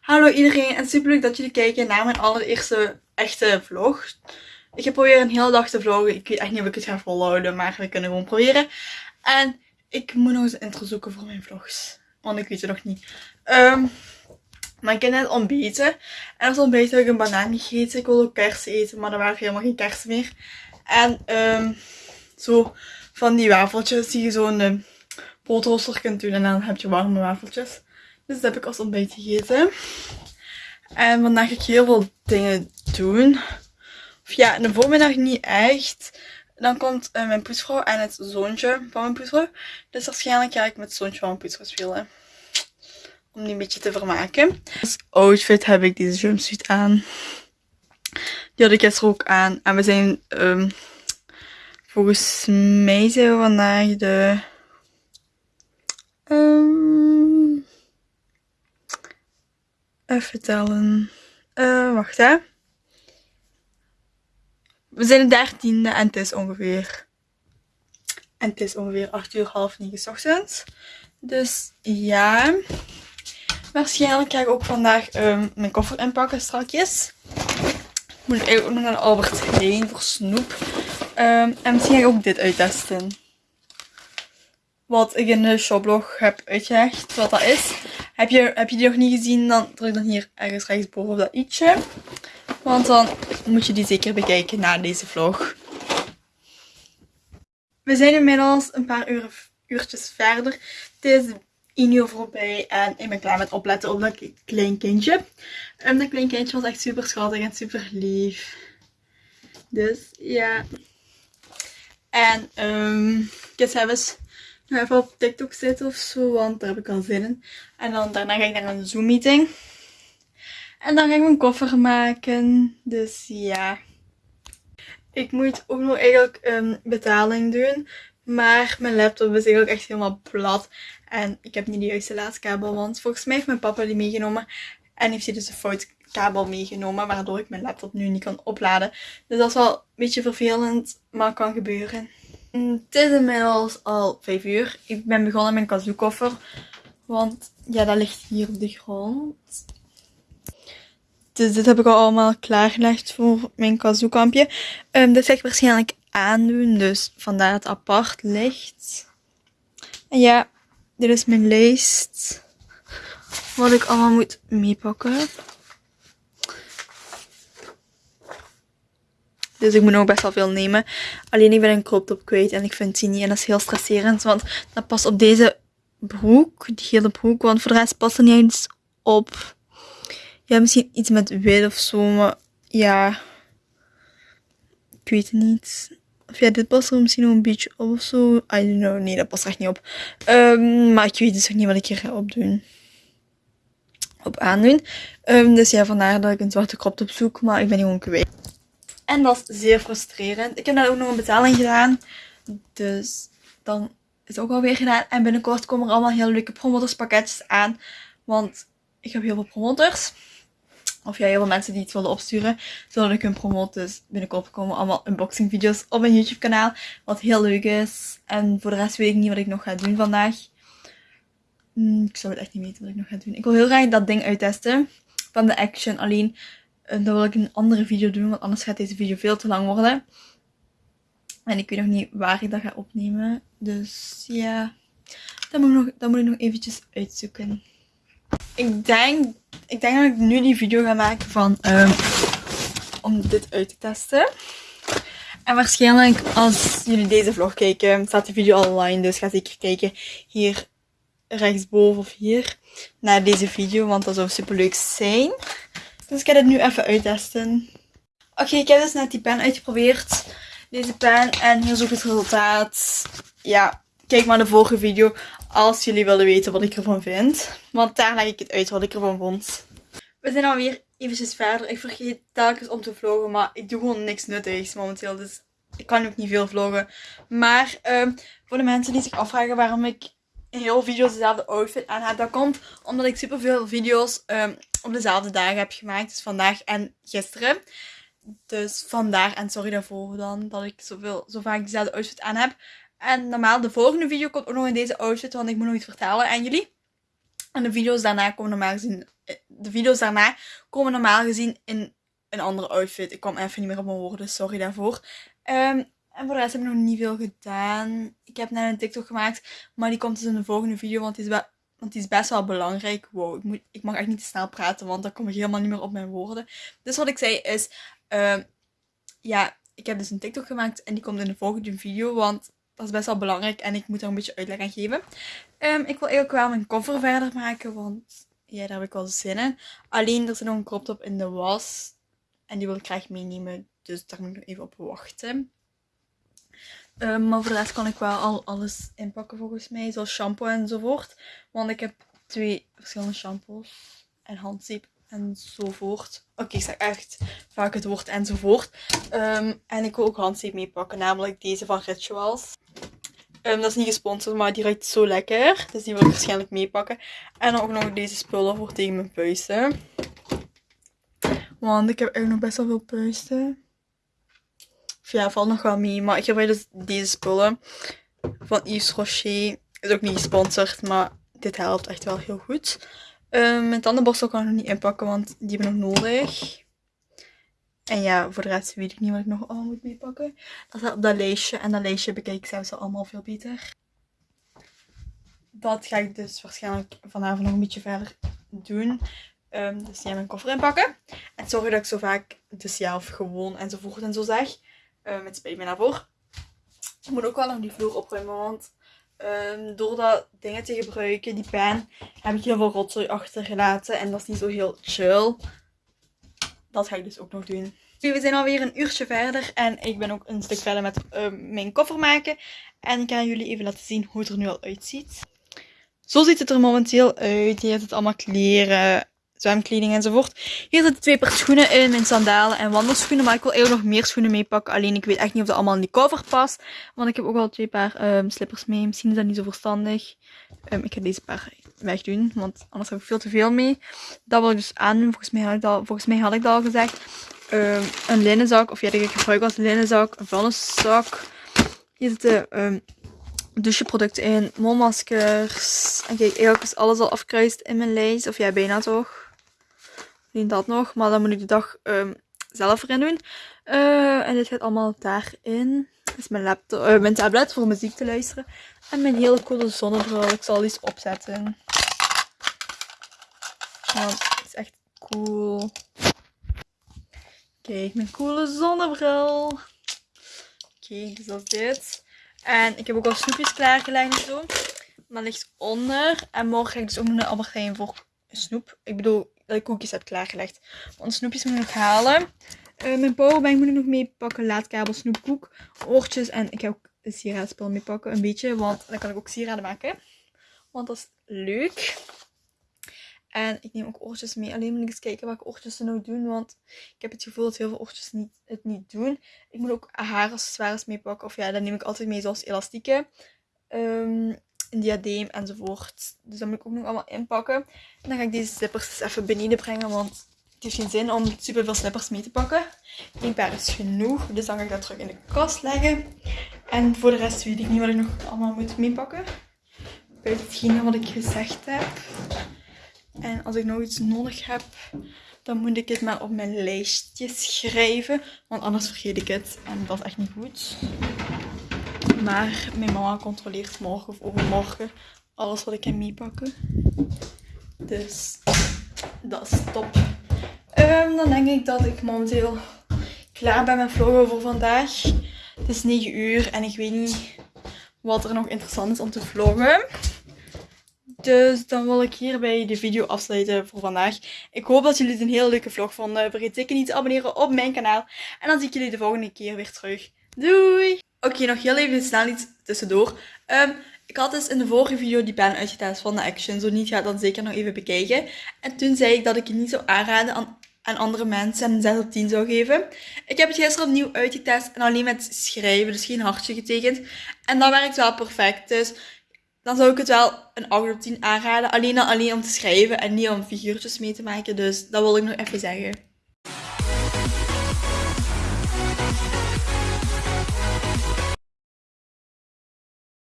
Hallo iedereen en super leuk dat jullie kijken naar mijn allereerste echte vlog. Ik heb proberen een hele dag te vloggen. Ik weet echt niet of ik het ga volhouden, maar we kunnen gewoon proberen. En ik moet nog eens een intro zoeken voor mijn vlogs. Want ik weet het nog niet. Um, maar ik heb net ontbeten. En als ontbeten heb ik een banaan gegeten. Ik wilde ook kersen eten, maar er waren helemaal geen kersen meer. En um, zo van die wafeltjes die je zo in de broodrooster kunt doen. En dan heb je warme wafeltjes. Dus dat heb ik als ontbijt gegeten. En vandaag ga ik heel veel dingen doen. Of ja, in de voormiddag niet echt. Dan komt uh, mijn poetsvrouw en het zoontje van mijn poetsvrouw. Dus waarschijnlijk ga ik met het zoontje van mijn poetsvrouw spelen. Om die een beetje te vermaken. Als outfit heb ik deze jumpsuit aan. Die had ik gisteren ook aan. En we zijn, um, volgens mij zijn we vandaag de... even tellen. Uh, wacht hè. We zijn de dertiende en het is ongeveer... En het is ongeveer 8 uur half 9 ochtends. Dus ja. Waarschijnlijk ga ik ook vandaag um, mijn koffer inpakken strakjes. Moet ik ook nog naar Albert Heijn voor snoep. Um, en misschien ga ik ook dit uittesten. Wat ik in de shoplog heb uitgelegd wat dat is. Heb je, heb je die nog niet gezien, dan druk dan hier ergens rechtsboven op dat ietsje. Want dan moet je die zeker bekijken na deze vlog. We zijn inmiddels een paar uur, uurtjes verder. Het is 1 uur voorbij en ik ben klaar met opletten op dat klein kindje. Um, dat klein kindje was echt super schattig en super lief. Dus ja. En um, ga eens even op TikTok zitten of zo, want daar heb ik al zin in. En dan daarna ga ik naar een Zoom meeting. En dan ga ik mijn koffer maken. Dus ja. Ik moet ook nog eigenlijk een betaling doen. Maar mijn laptop is eigenlijk echt helemaal plat. En ik heb niet de juiste laadkabel. Want volgens mij heeft mijn papa die meegenomen. En heeft hij dus een fout kabel meegenomen. Waardoor ik mijn laptop nu niet kan opladen. Dus dat is wel een beetje vervelend. Maar kan gebeuren. Het is inmiddels al 5 uur. Ik ben begonnen met mijn kazoo Want ja, dat ligt hier op de grond. Dus dit heb ik al allemaal klaargelegd voor mijn kazoo-kampje. Um, ehm, dit ga ik waarschijnlijk aandoen. Dus vandaar het apart ligt. En ja, dit is mijn lijst. Wat ik allemaal moet meepakken. Dus ik moet nog best wel veel nemen. Alleen ik ben een crop top kwijt en ik vind die niet. En dat is heel stresserend. Want dat past op deze broek. Die hele broek. Want voor de rest past er niet eens op. Ja, misschien iets met wit of zo. Maar ja. Ik weet het niet. Of ja, dit past er misschien nog een beetje op of zo. I don't know. Nee, dat past er echt niet op. Um, maar ik weet dus ook niet wat ik hier ga opdoen. Op aandoen. Um, dus ja, vandaar dat ik een zwarte crop top zoek. Maar ik ben die gewoon kwijt. En dat is zeer frustrerend. Ik heb daar ook nog een betaling gedaan. Dus dan is het ook alweer gedaan. En binnenkort komen er allemaal heel leuke promotorspakketjes aan. Want ik heb heel veel promotors. Of ja, heel veel mensen die iets willen opsturen. Zodat ik hun promote. Dus binnenkort komen allemaal unboxing video's op mijn YouTube kanaal. Wat heel leuk is. En voor de rest weet ik niet wat ik nog ga doen vandaag. Hmm, ik zou het echt niet weten wat ik nog ga doen. Ik wil heel graag dat ding uittesten. Van de Action. Alleen dat wil ik een andere video doen. Want anders gaat deze video veel te lang worden. En ik weet nog niet waar ik dat ga opnemen. Dus ja. Dat moet ik nog, dat moet ik nog eventjes uitzoeken. Ik denk, ik denk dat ik nu die video ga maken van um, om dit uit te testen. En waarschijnlijk als jullie deze vlog kijken, staat die video online. Dus ga zeker kijken hier rechtsboven of hier naar deze video. Want dat zou super leuk zijn. Dus ik ga dit nu even uittesten. Oké, ik heb dus net die pen uitgeprobeerd. Deze pen. En hier is ook het resultaat. Ja, kijk maar de vorige video als jullie willen weten wat ik ervan vind. Want daar leg ik het uit wat ik ervan vond. We zijn alweer eventjes verder. Ik vergeet telkens om te vloggen, maar ik doe gewoon niks nuttigs momenteel. Dus ik kan ook niet veel vloggen. Maar um, voor de mensen die zich afvragen waarom ik heel video's dezelfde outfit aan heb. Dat komt omdat ik superveel video's um, op dezelfde dagen heb gemaakt. Dus vandaag en gisteren. Dus vandaar en sorry daarvoor dan dat ik zoveel, zo vaak dezelfde outfit aan heb. En normaal de volgende video komt ook nog in deze outfit, want ik moet nog iets vertellen aan jullie. En de video's daarna komen normaal gezien, eh, de video's daarna komen normaal gezien in een andere outfit. Ik kwam even niet meer op mijn woorden, sorry daarvoor. Ehm, en voor de rest heb ik nog niet veel gedaan. Ik heb net een TikTok gemaakt, maar die komt dus in de volgende video, want die is, want is best wel belangrijk. Wow, ik, moet, ik mag echt niet te snel praten, want dan kom ik helemaal niet meer op mijn woorden. Dus wat ik zei is, uh, ja, ik heb dus een TikTok gemaakt en die komt in de volgende video, want dat is best wel belangrijk en ik moet er een beetje uitleg aan geven. Um, ik wil eigenlijk wel mijn cover verder maken, want ja, daar heb ik wel zin in. Alleen, er zit nog een crop top in de was en die wil ik graag meenemen, dus daar moet ik nog even op wachten. Um, maar voor de rest kan ik wel al alles inpakken volgens mij, zoals shampoo enzovoort. Want ik heb twee verschillende shampoos en handzeep enzovoort. Oké, ik zeg echt vaak het woord enzovoort. Um, en ik wil ook handzeep meepakken, namelijk deze van Rituals. Um, dat is niet gesponsord, maar die ruikt zo lekker. Dus die wil ik waarschijnlijk meepakken. En dan ook nog deze spullen voor tegen mijn puisten. Want ik heb eigenlijk nog best wel veel puisten. Ja, valt nog wel mee. Maar ik heb dus deze spullen van Yves Rocher. Is ook niet gesponsord, maar dit helpt echt wel heel goed. Um, mijn tandenborstel kan ik nog niet inpakken, want die heb ik nog nodig. En ja, voor de rest weet ik niet wat ik nog allemaal moet meepakken. Dat staat op dat lijstje. En dat lijstje bekijk ik zelfs allemaal veel beter. Dat ga ik dus waarschijnlijk vanavond nog een beetje verder doen. Um, dus ja, mijn koffer inpakken. En zorgen dat ik zo vaak dus ja, of gewoon enzovoort en zo zeg. Uh, met spijt me daarvoor. Ik moet ook wel nog die vloer opruimen, want um, door dat dingen te gebruiken, die pen, heb ik heel veel rotzooi achtergelaten. En dat is niet zo heel chill. Dat ga ik dus ook nog doen. We zijn alweer een uurtje verder en ik ben ook een stuk verder met uh, mijn koffer maken. En ik ga jullie even laten zien hoe het er nu al uitziet. Zo ziet het er momenteel uit. Hier zit allemaal kleren, zwemkleding enzovoort. Hier zitten twee paar schoenen in, mijn sandalen en wandelschoenen. Maar ik wil eigenlijk nog meer schoenen meepakken. Alleen ik weet echt niet of dat allemaal in die cover past. Want ik heb ook al twee paar um, slippers mee. Misschien is dat niet zo verstandig. Um, ik ga deze paar wegdoen, want anders heb ik veel te veel mee. Dat wil ik dus aandoen. Volgens mij had ik dat, volgens mij had ik dat al gezegd. Um, een linnenzak, of ja, die ik gebruik als linnenzak. Een vuilniszak. Hier zitten doucheproducten in, mondmaskers. En kijk, eigenlijk is alles al afkruist in mijn lijst. Of ja, bijna toch alleen dat nog. Maar dan moet ik de dag um, zelf erin doen. Uh, en dit gaat allemaal daarin. Dit is mijn, laptop, uh, mijn tablet voor muziek te luisteren. En mijn hele coole zonnebril. Ik zal die opzetten. Want het is echt cool. Kijk, mijn coole zonnebril. Okay, dus dat is dit. En ik heb ook al snoepjes klaargelegd en zo. Maar ligt onder. En morgen ga ik dus ook nog naar Albert Heijn voor snoep. Ik bedoel, ik koekjes heb klaargelegd. Want snoepjes moet ik halen. Uh, mijn powerbank moet ik nog meepakken. Laadkabel, snoepkoek, oortjes. En ik ga ook een sieraadspel meepakken. Een beetje, want dan kan ik ook sieraden maken. Want dat is leuk. En ik neem ook oortjes mee. Alleen moet ik eens kijken welke oortjes ze nou doen. Want ik heb het gevoel dat heel veel oortjes niet, het niet doen. Ik moet ook haaraccessoires meepakken. Of ja, dat neem ik altijd mee zoals elastieken. Um, een diadeem enzovoort. Dus dat moet ik ook nog allemaal inpakken. En dan ga ik deze slippers even beneden brengen, want het heeft geen zin om super veel slippers mee te pakken. Eén paar is genoeg, dus dan ga ik dat terug in de kast leggen. En voor de rest weet ik niet wat ik nog allemaal moet meepakken. Buiten hetgene wat ik gezegd heb. En als ik nog iets nodig heb, dan moet ik het maar op mijn lijstje schrijven. Want anders vergeet ik het. En dat is echt niet goed. Maar mijn mama controleert morgen of overmorgen alles wat ik kan meepakken. Dus dat is top. Um, dan denk ik dat ik momenteel klaar ben met vloggen voor vandaag. Het is 9 uur en ik weet niet wat er nog interessant is om te vloggen. Dus dan wil ik hierbij de video afsluiten voor vandaag. Ik hoop dat jullie het een hele leuke vlog vonden. Vergeet zeker niet te abonneren op mijn kanaal. En dan zie ik jullie de volgende keer weer terug. Doei! Oké, nog heel even snel iets tussendoor. Um, ik had dus in de vorige video die pen uitgetest van de Action. Zo niet, ga dan zeker nog even bekijken. En toen zei ik dat ik het niet zou aanraden aan, andere mensen en een 6 op 10 zou geven. Ik heb het gisteren opnieuw uitgetest en alleen met schrijven, dus geen hartje getekend. En dat werkt wel perfect. Dus dan zou ik het wel een 8 op 10 aanraden. Alleen alleen om te schrijven en niet om figuurtjes mee te maken. Dus dat wil ik nog even zeggen.